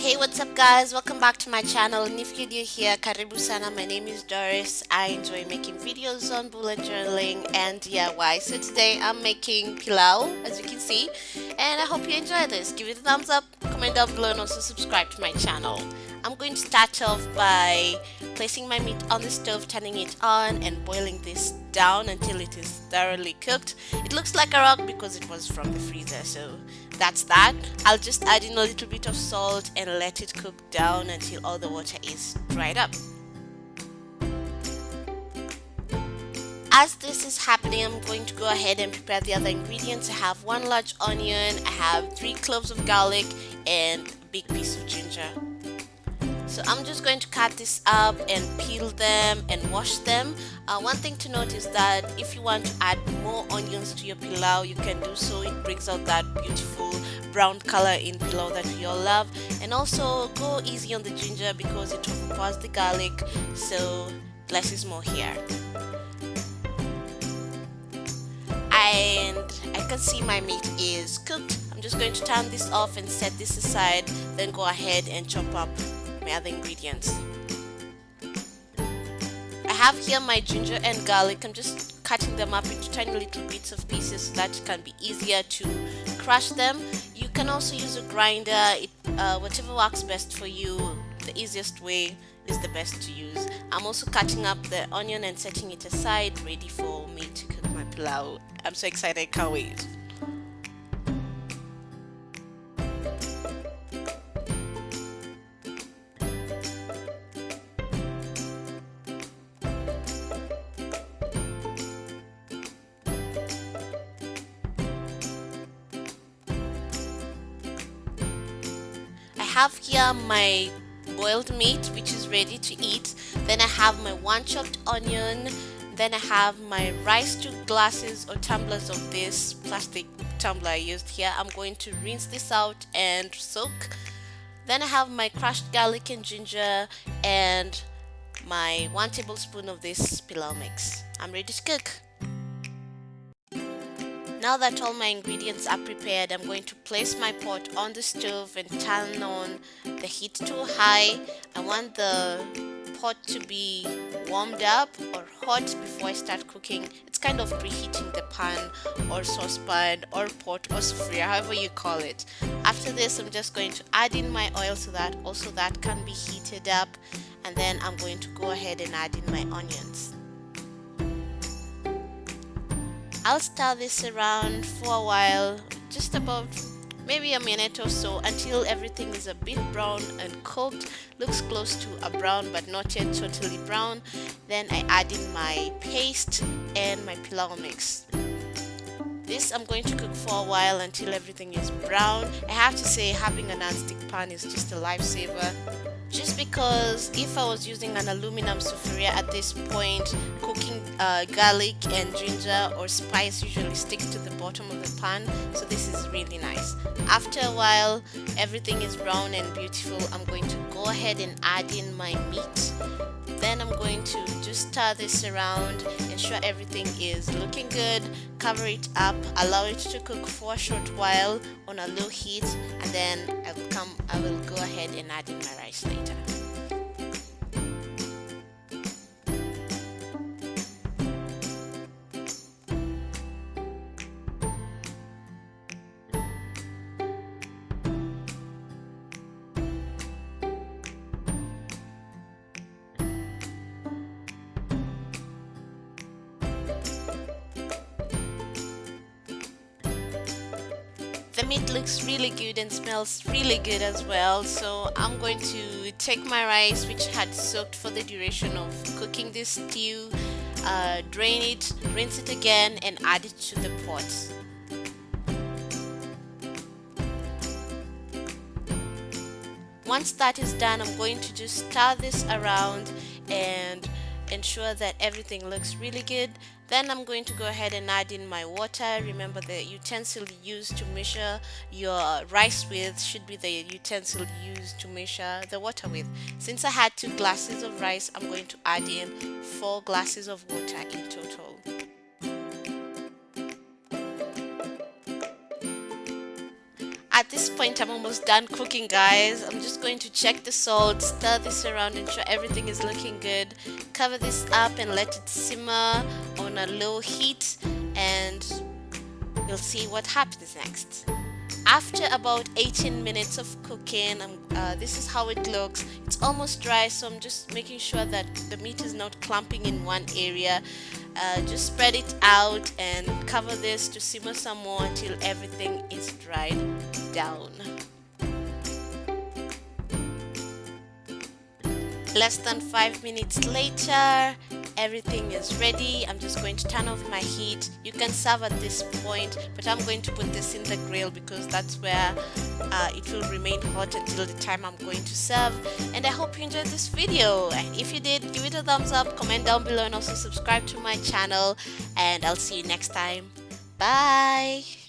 Hey what's up guys? Welcome back to my channel. And if you're new here karibu sana my name is Doris. I enjoy making videos on bullet journaling and DIY so today I'm making pilau as you can see. And I hope you enjoy this. Give it a thumbs up. Comment down below and also subscribe to my channel I'm going to start off by placing my meat on the stove, turning it on and boiling this down until it is thoroughly cooked. It looks like a rock because it was from the freezer, so that's that. I'll just add in a little bit of salt and let it cook down until all the water is dried up. As this is happening, I'm going to go ahead and prepare the other ingredients. I have one large onion, I have three cloves of garlic, and a big piece of ginger so I'm just going to cut this up and peel them and wash them. Uh, one thing to note is that if you want to add more onions to your pilau you can do so. It brings out that beautiful brown color in pilau that we all love. And also go easy on the ginger because it overpowers the garlic. So less is more here. And I can see my meat is cooked. I'm just going to turn this off and set this aside then go ahead and chop up my other ingredients. I have here my ginger and garlic. I'm just cutting them up into tiny little bits of pieces so that it can be easier to crush them. You can also use a grinder, it, uh, whatever works best for you. The easiest way is the best to use. I'm also cutting up the onion and setting it aside ready for me to cook my pilau. I'm so excited, I can't wait. Have here my boiled meat which is ready to eat. Then I have my one chopped onion. Then I have my rice to glasses or tumblers of this plastic tumbler I used here. I'm going to rinse this out and soak. Then I have my crushed garlic and ginger and my one tablespoon of this pilau mix. I'm ready to cook now that all my ingredients are prepared, I'm going to place my pot on the stove and turn on the heat to high. I want the pot to be warmed up or hot before I start cooking. It's kind of preheating the pan or saucepan or pot or sufuria, however you call it. After this, I'm just going to add in my oil so that also that can be heated up and then I'm going to go ahead and add in my onions. I'll stir this around for a while, just about maybe a minute or so until everything is a bit brown and cooked, looks close to a brown but not yet totally brown. Then I add in my paste and my pilau mix. This I'm going to cook for a while until everything is brown. I have to say having a non-stick pan is just a lifesaver just because if I was using an aluminum sufuria at this point cooking uh, garlic and ginger or spice usually sticks to the bottom of the pan so this is really nice. After a while everything is brown and beautiful. I'm going to go ahead and add in my meat. Then I'm going to just stir this around ensure everything is looking good cover it up allow it to cook for a short while on a low heat and then I will come I will go ahead and add in my rice later the meat looks really good and smells really good as well so I'm going to take my rice which had soaked for the duration of cooking this stew uh, drain it rinse it again and add it to the pot. Once that is done I'm going to just stir this around and ensure that everything looks really good then I'm going to go ahead and add in my water. Remember the utensil used to measure your rice with should be the utensil used to measure the water with since I had two glasses of rice I'm going to add in four glasses of water in total at this point I'm almost done cooking guys. I'm just going to check the salt stir this around ensure everything is looking good. Cover this up and let it simmer on a low heat and you'll see what happens next after about 18 minutes of cooking uh, this is how it looks. It's almost dry so I'm just making sure that the meat is not clumping in one area. Uh, just spread it out and cover this to simmer some more until everything is dried down. Less than five minutes later everything is ready. I'm just going to turn off my heat. You can serve at this point but i'm going to put this in the grill because that's where uh, it will remain hot until the time i'm going to serve. And i hope you enjoyed this video. If you did give it a thumbs up comment down below and also subscribe to my channel. And i'll see you next time. Bye